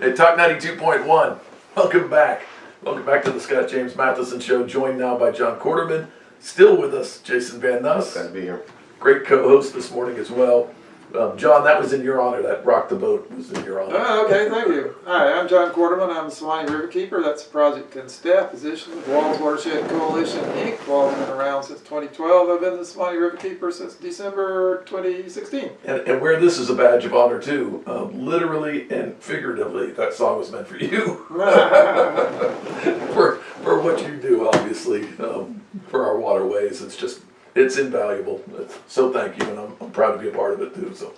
Hey, Talk 92.1, welcome back. Welcome back to the Scott James Matheson Show, joined now by John Quarterman. Still with us, Jason Van Nuss. Glad to be here. Great co-host this morning as well. Um, John, that was in your honor. That rock the boat was in your honor. Oh, okay, thank you. Hi, I'm John Quarterman. I'm the Suwannee River Keeper. That's a project and staff position with WWALS Watershed Coalition, Inc. WWALS been around since 2012. I've been the Suwannee River Keeper since December 2016. And, and where this is a badge of honor too, um, literally and figuratively, that song was meant for you. for for what you do, obviously, um, for our waterways. It's just it's invaluable. So thank you, and I'm, I'm proud to be a part of it too. So